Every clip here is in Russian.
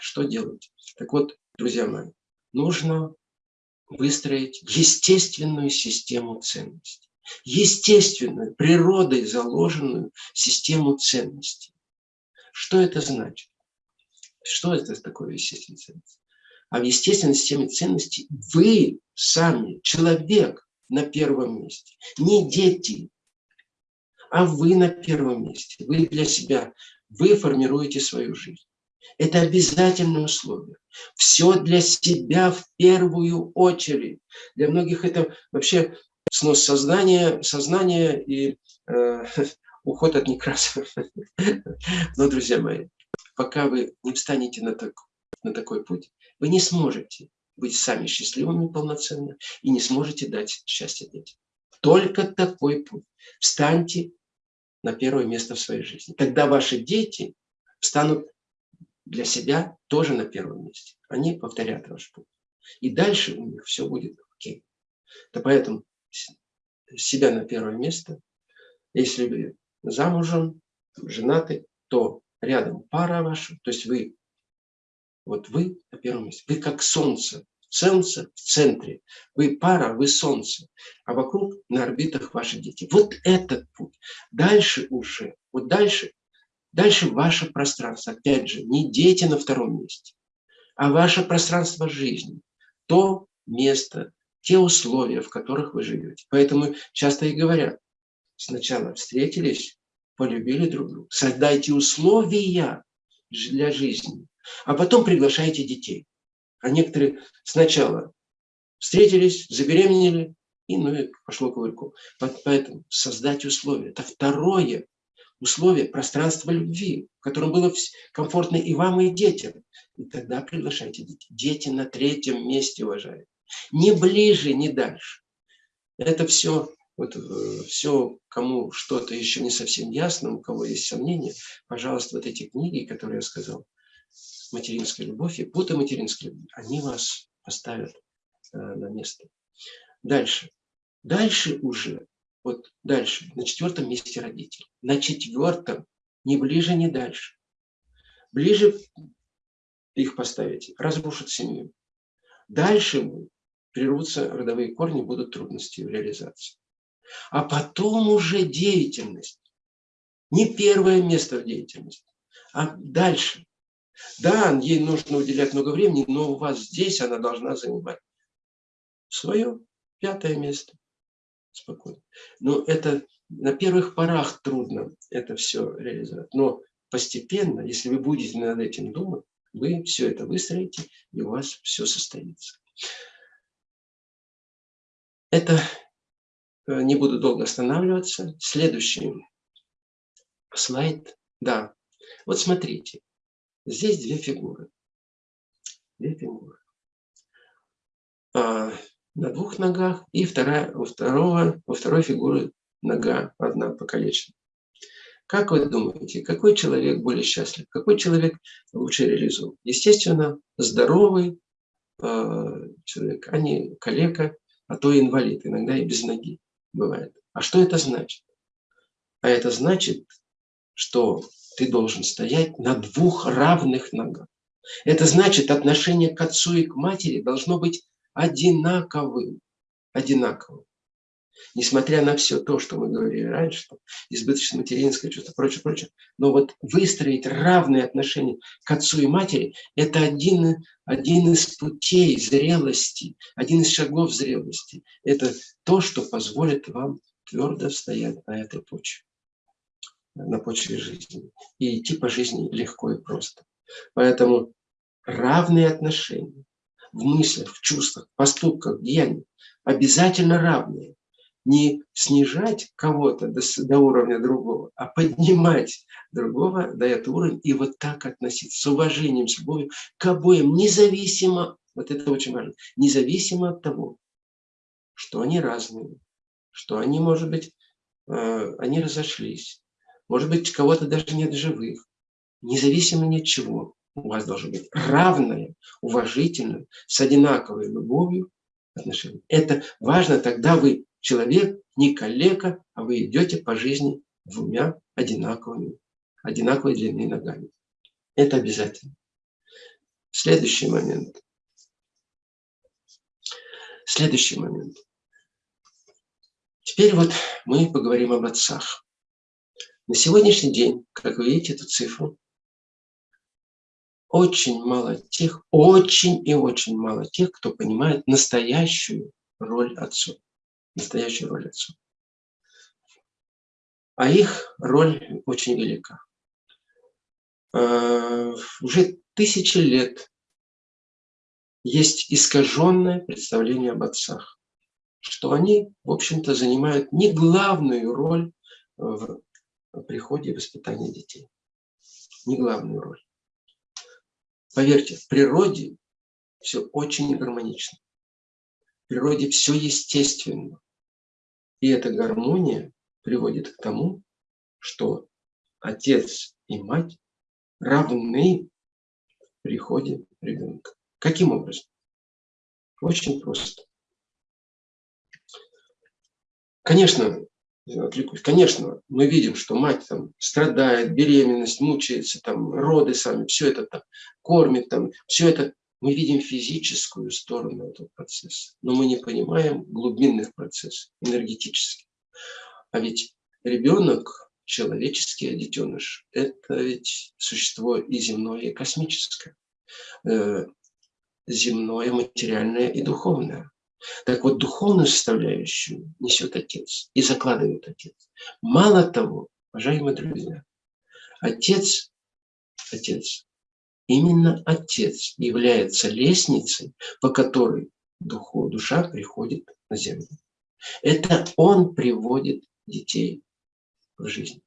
что делать? Так вот, друзья мои, нужно выстроить естественную систему ценностей. Естественную, природой заложенную систему ценностей. Что это значит? Что это такое естественная ценность? А в естественной системе ценностей вы сами, человек на первом месте. Не дети, а вы на первом месте. Вы для себя, вы формируете свою жизнь. Это обязательное условие. Все для себя в первую очередь. Для многих это вообще снос сознания, сознания и э, уход от некрасов. Но, друзья мои, пока вы не встанете на, так, на такой путь, вы не сможете быть сами счастливыми полноценно и не сможете дать счастье детям. Только такой путь. Встаньте на первое место в своей жизни. Тогда ваши дети станут для себя тоже на первом месте. Они повторят ваш путь. И дальше у них все будет окей. То поэтому себя на первое место. Если вы замужем, женаты, то рядом пара ваша, то есть вы, вот вы на первом месте. Вы как солнце, солнце в центре. Вы пара, вы солнце, а вокруг на орбитах ваши дети. Вот этот путь. Дальше уже, вот дальше Дальше ваше пространство. Опять же, не дети на втором месте, а ваше пространство жизни. То место, те условия, в которых вы живете. Поэтому часто и говорят, сначала встретились, полюбили друг друга, создайте условия для жизни, а потом приглашайте детей. А некоторые сначала встретились, забеременели, и ну и пошло кувырку. Поэтому создать условия. Это второе условия пространства любви, в котором было комфортно и вам, и детям. И тогда приглашайте детей. Дети на третьем месте, уважаемые. Не ближе, не дальше. Это все, вот, э, все, кому что-то еще не совсем ясно, у кого есть сомнения, пожалуйста, вот эти книги, которые я сказал, «Материнская любовь» и «Путы материнской любви», они вас поставят э, на место. Дальше. Дальше уже вот дальше, на четвертом месте родители. На четвертом, не ближе, не дальше. Ближе их поставите, разрушат семью. Дальше прервутся родовые корни, будут трудности в реализации. А потом уже деятельность. Не первое место в деятельности, а дальше. Да, ей нужно уделять много времени, но у вас здесь она должна занимать свое пятое место спокойно. Но это на первых порах трудно это все реализовать. Но постепенно, если вы будете над этим думать, вы все это выстроите, и у вас все состоится. Это э, не буду долго останавливаться. Следующий слайд. Да, вот смотрите. Здесь две фигуры. Две фигуры. На двух ногах, и вторая, у, второго, у второй фигуры нога одна покалечена. Как вы думаете, какой человек более счастлив? Какой человек лучше реализует? Естественно, здоровый э, человек, а не калека, а то инвалид, иногда и без ноги бывает. А что это значит? А это значит, что ты должен стоять на двух равных ногах. Это значит, отношение к отцу и к матери должно быть одинаковым. Одинаковым. Несмотря на все то, что мы говорили раньше, что избыточное материнское чувство, прочее, прочее, но вот выстроить равные отношения к отцу и матери – это один, один из путей зрелости, один из шагов зрелости. Это то, что позволит вам твердо стоять на этой почве, на почве жизни. И идти по жизни легко и просто. Поэтому равные отношения, в мыслях, в чувствах, поступках, деяниях обязательно равные. Не снижать кого-то до, до уровня другого, а поднимать другого до этого уровня и вот так относиться с уважением, с любовью к обоим, независимо, вот это очень важно, независимо от того, что они разные, что они, может быть, э, они разошлись, может быть, кого-то даже нет живых, независимо ни от чего у вас должно быть равное, уважительное, с одинаковой любовью отношение. Это важно, тогда вы человек, не коллега, а вы идете по жизни двумя одинаковыми, одинаковой длины ногами. Это обязательно. Следующий момент. Следующий момент. Теперь вот мы поговорим об отцах. На сегодняшний день, как вы видите эту цифру, очень мало тех, очень и очень мало тех, кто понимает настоящую роль отцов. Настоящую роль отцов. А их роль очень велика. Э, уже тысячи лет есть искаженное представление об отцах, что они, в общем-то, занимают не главную роль в приходе и воспитании детей. Не главную роль. Поверьте, в природе все очень гармонично. В природе все естественно. И эта гармония приводит к тому, что отец и мать равны в приходе ребенка. Каким образом? Очень просто. Конечно, отвлекусь. Конечно, мы видим, что мать там страдает, беременность, мучается, там роды сами, все это там кормит, там, все это. Мы видим физическую сторону этого процесса, но мы не понимаем глубинных процессов, энергетических. А ведь ребенок, человеческий детеныш, это ведь существо и земное, и космическое. Э, земное, материальное и духовное. Так вот, духовную составляющую несет Отец и закладывает Отец. Мало того, уважаемые друзья, Отец, Отец, именно Отец является лестницей, по которой духу, душа приходит на землю. Это Он приводит детей в жизнь.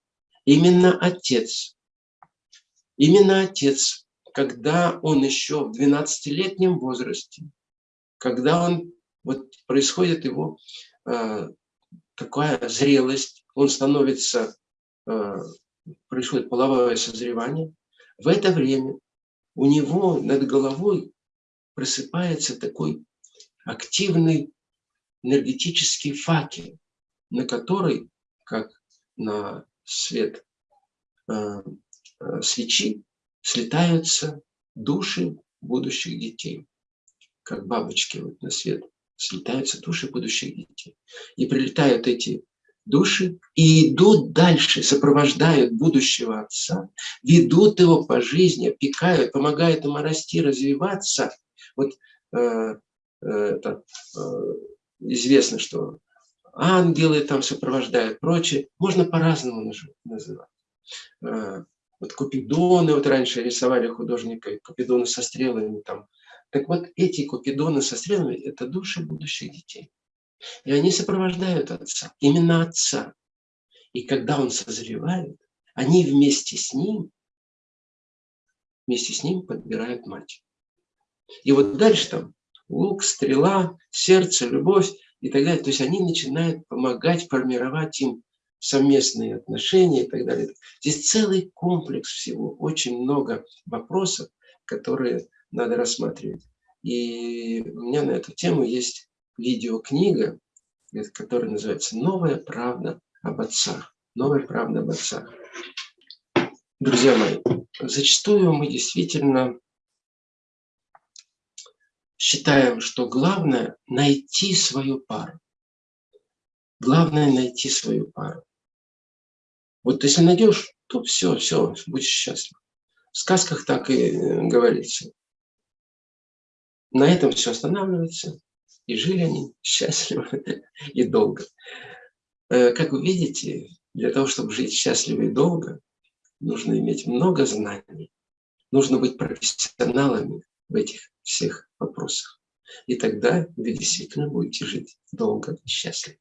Именно Отец, именно Отец, когда Он еще в 12-летнем возрасте, когда Он вот происходит его э, такая зрелость, он становится, э, происходит половое созревание. В это время у него над головой просыпается такой активный энергетический факел, на который, как на свет э, э, свечи, слетаются души будущих детей, как бабочки вот на свет слетаются души будущих детей. И прилетают эти души и идут дальше, сопровождают будущего отца, ведут его по жизни, опекают, помогают ему расти, развиваться. Вот э, э, это, э, известно, что ангелы там сопровождают, прочее. Можно по-разному называть. Э, вот купидоны, вот раньше рисовали художника, купидоны со стрелами там, так вот, эти купидоны со стрелами – это души будущих детей. И они сопровождают отца, именно отца. И когда он созревает, они вместе с ним, вместе с ним подбирают мать. И вот дальше там лук, стрела, сердце, любовь и так далее. То есть они начинают помогать формировать им совместные отношения и так далее. Здесь целый комплекс всего, очень много вопросов, которые надо рассматривать. И у меня на эту тему есть видеокнига, которая называется «Новая правда об отцах». Новая правда об отцах. Друзья мои, зачастую мы действительно считаем, что главное – найти свою пару. Главное – найти свою пару. Вот если найдешь, то все, все, будешь счастлив. В сказках так и э, говорится. На этом все останавливается. И жили они счастливо и долго. Э, как вы видите, для того, чтобы жить счастливо и долго, нужно иметь много знаний. Нужно быть профессионалами в этих всех вопросах. И тогда вы действительно будете жить долго и счастливо.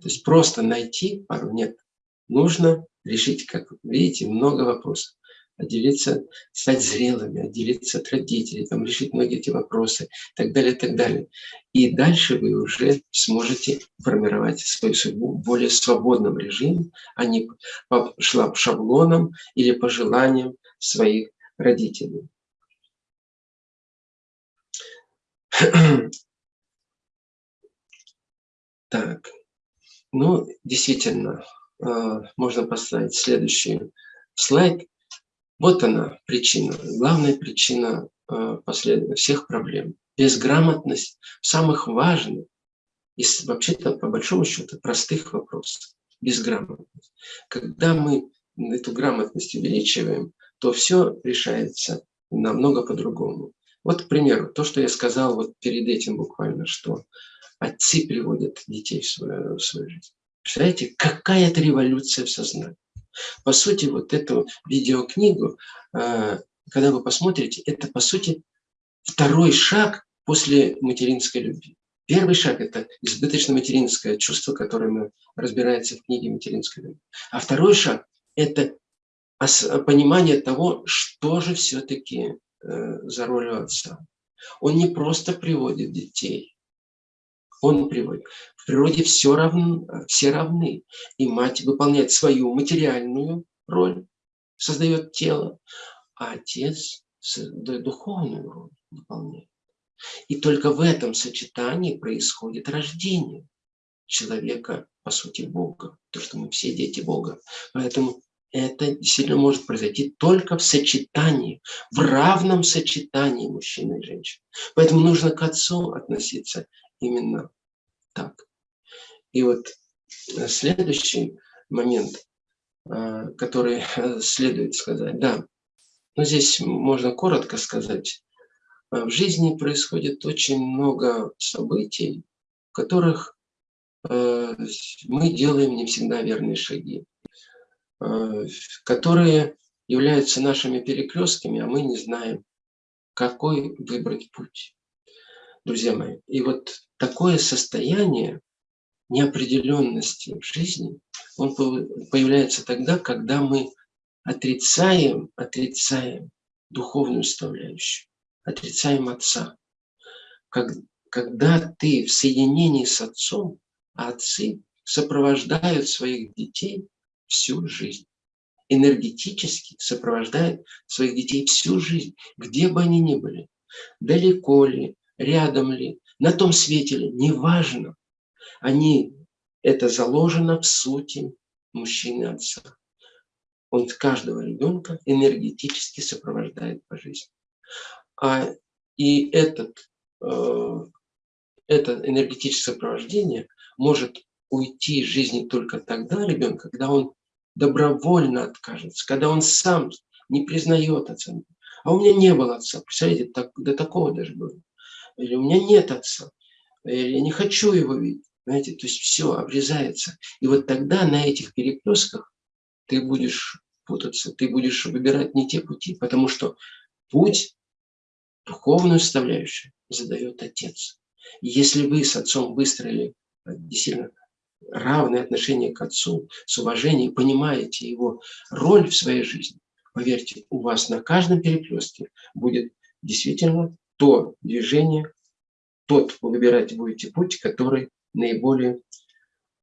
То есть просто найти пару нет. Нужно решить, как видите, много вопросов отделиться, стать зрелыми, отделиться от родителей, там, решить многие эти вопросы и так далее, и так далее. И дальше вы уже сможете формировать свою судьбу в более свободном режиме, а не по шаблонам или по желаниям своих родителей. Так, ну, действительно, э, можно поставить следующий слайд. Вот она причина, главная причина э, последних всех проблем. Безграмотность самых важных и вообще-то по большому счету простых вопросов. Безграмотность. Когда мы эту грамотность увеличиваем, то все решается намного по-другому. Вот, к примеру, то, что я сказал вот перед этим буквально, что отцы приводят детей в свою, в свою жизнь. Представляете, какая это революция в сознании. По сути, вот эту видеокнигу, э, когда вы посмотрите, это, по сути, второй шаг после материнской любви. Первый шаг – это избыточно материнское чувство, которое разбирается в книге «Материнская любовь». А второй шаг – это понимание того, что же все-таки э, за роль отца. Он не просто приводит детей, он приводит. В природе все равно, все равны. И мать выполняет свою материальную роль, создает тело, а отец духовную роль выполняет. И только в этом сочетании происходит рождение человека, по сути, Бога. То, что мы все дети Бога. Поэтому это действительно может произойти только в сочетании, в равном сочетании мужчины и женщины. Поэтому нужно к отцу относиться именно так. И вот э, следующий момент, э, который э, следует сказать, да, но здесь можно коротко сказать, в жизни происходит очень много событий, в которых мы делаем не всегда верные шаги, которые являются нашими перекрестками, а мы не знаем, какой выбрать путь. Друзья мои, и вот такое состояние неопределенности в жизни, он появляется тогда, когда мы отрицаем, отрицаем духовную составляющую, отрицаем Отца. Как, когда ты в соединении с Отцом, а отцы сопровождают своих детей всю жизнь. Энергетически сопровождают своих детей всю жизнь, где бы они ни были. Далеко ли, рядом ли, на том свете ли, неважно. Они, это заложено в сути мужчины отца. Он каждого ребенка энергетически сопровождает по жизни. А, и этот, э, это энергетическое сопровождение может уйти из жизни только тогда ребенка, когда он добровольно откажется, когда он сам не признает отца. А у меня не было отца. Представляете, так, до такого даже было или у меня нет отца, или я не хочу его видеть. Знаете, то есть все обрезается. И вот тогда на этих перекрестках ты будешь путаться, ты будешь выбирать не те пути, потому что путь, духовную составляющую, задает Отец. И если вы с Отцом выстроили действительно равное отношение к Отцу, с уважением, понимаете его роль в своей жизни, поверьте, у вас на каждом перекрестке будет действительно то движение, тот вы выбирать будете путь, который наиболее,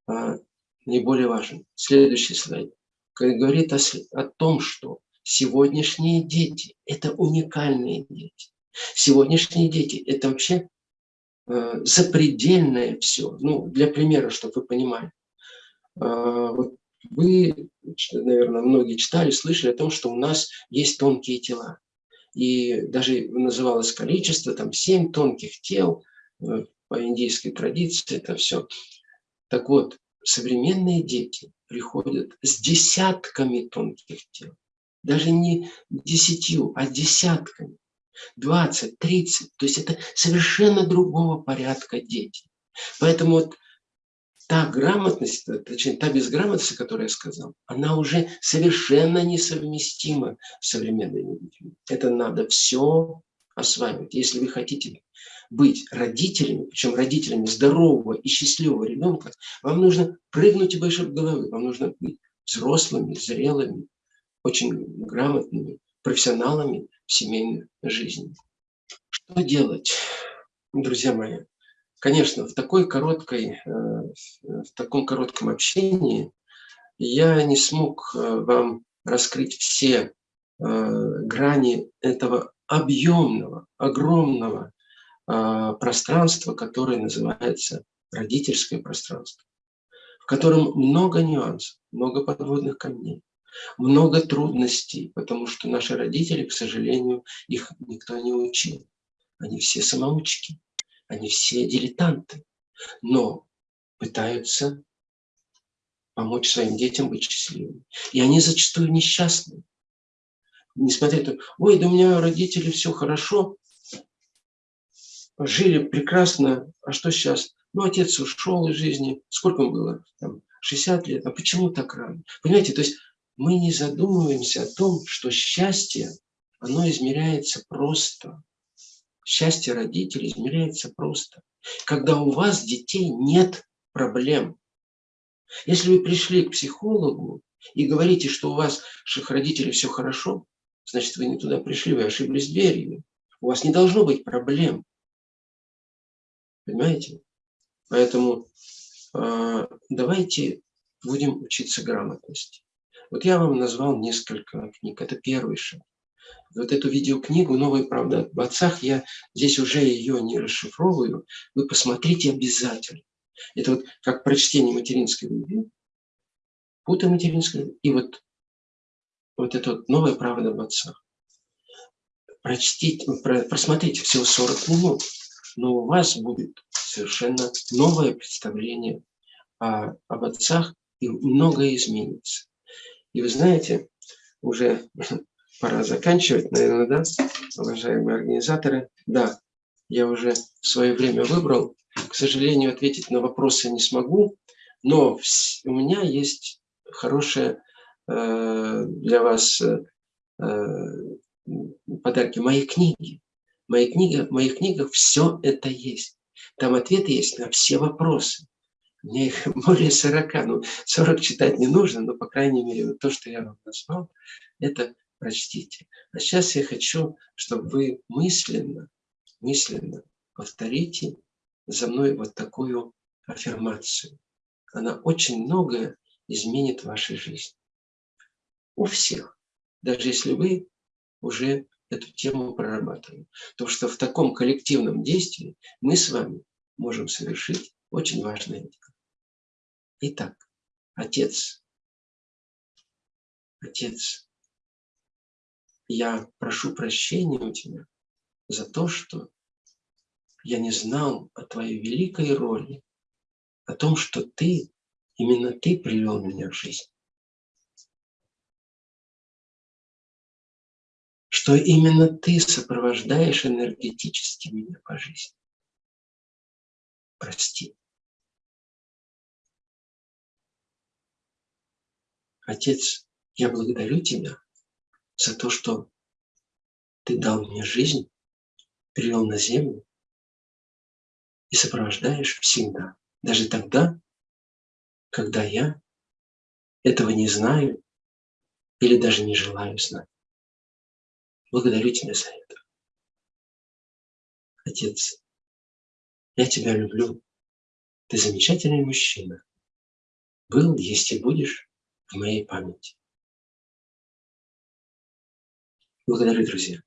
а, наиболее важен. Следующий слайд. Говорит о, о том, что сегодняшние дети – это уникальные дети. Сегодняшние дети – это вообще э, запредельное все. Ну, для примера, чтобы вы понимали. Э, вот вы, наверное, многие читали, слышали о том, что у нас есть тонкие тела и даже называлось количество, там семь тонких тел, э, по индийской традиции это все. Так вот, современные дети приходят с десятками тонких тел. Даже не десятью, а десятками. 20, 30. То есть это совершенно другого порядка дети. Поэтому вот та грамотность, э, точнее, та безграмотность, которую я сказал, она уже совершенно несовместима с современными детьми. Это надо все осваивать. Если вы хотите быть родителями, причем родителями здорового и счастливого ребенка, вам нужно прыгнуть выше головы, вам нужно быть взрослыми, зрелыми, очень грамотными профессионалами в семейной жизни. Что делать, друзья мои? Конечно, в, такой короткой, э, в таком коротком общении я не смог э, вам раскрыть все э, грани этого объемного, огромного пространства, которое называется родительское пространство, в котором много нюансов, много подводных камней. много трудностей, потому что наши родители, к сожалению, их никто не учил. Они все самоучки, они все дилетанты, но пытаются помочь своим детям быть счастливыми. И они зачастую несчастны. Несмотря на то, ой, да у меня родители все хорошо, жили прекрасно, а что сейчас? Ну, отец ушел из жизни, сколько ему было? Там, 60 лет, а почему так рано? Понимаете, то есть мы не задумываемся о том, что счастье, оно измеряется просто. Счастье родителей измеряется просто. Когда у вас детей нет проблем. Если вы пришли к психологу и говорите, что у ваших родителей все хорошо, значит, вы не туда пришли, вы ошиблись дверью. У вас не должно быть проблем. Понимаете? Поэтому э, давайте будем учиться грамотности. Вот я вам назвал несколько книг. Это первый шаг. Вот эту видеокнигу «Новая правда об отцах» я здесь уже ее не расшифровываю. Вы посмотрите обязательно. Это вот как прочтение материнской любви, пута материнской и вот, вот это вот «Новая правда об отцах». Прочтите, просмотрите всего 40 минут, но у вас будет совершенно новое представление о, об отцах, и многое изменится. И вы знаете, уже пора заканчивать, наверное, да, уважаемые организаторы. Да, я уже свое время выбрал. К сожалению, ответить на вопросы не смогу, но у меня есть хорошая э, для вас э, подарки. Мои книги. Мои книги, в моих книгах все это есть. Там ответы есть на все вопросы. Мне их более 40, ну 40 читать не нужно, но по крайней мере то, что я вам назвал, это прочтите. А сейчас я хочу, чтобы вы мысленно, мысленно повторите за мной вот такую аффирмацию. Она очень многое изменит в вашей жизни. У всех. Даже если вы уже эту тему прорабатываем. То, что в таком коллективном действии мы с вами можем совершить очень важное дело. Итак, Отец, Отец, я прошу прощения у Тебя за то, что я не знал о Твоей великой роли, о том, что Ты, именно Ты привел меня в жизнь. Что именно Ты сопровождаешь энергетически меня по жизни. Прости. Отец, я благодарю Тебя за то, что Ты дал мне жизнь, привел на землю и сопровождаешь всегда, даже тогда, когда я этого не знаю или даже не желаю знать. Благодарю Тебя за это. Отец, я Тебя люблю. Ты замечательный мужчина. Был, есть и будешь в моей памяти. Благодарю, друзья.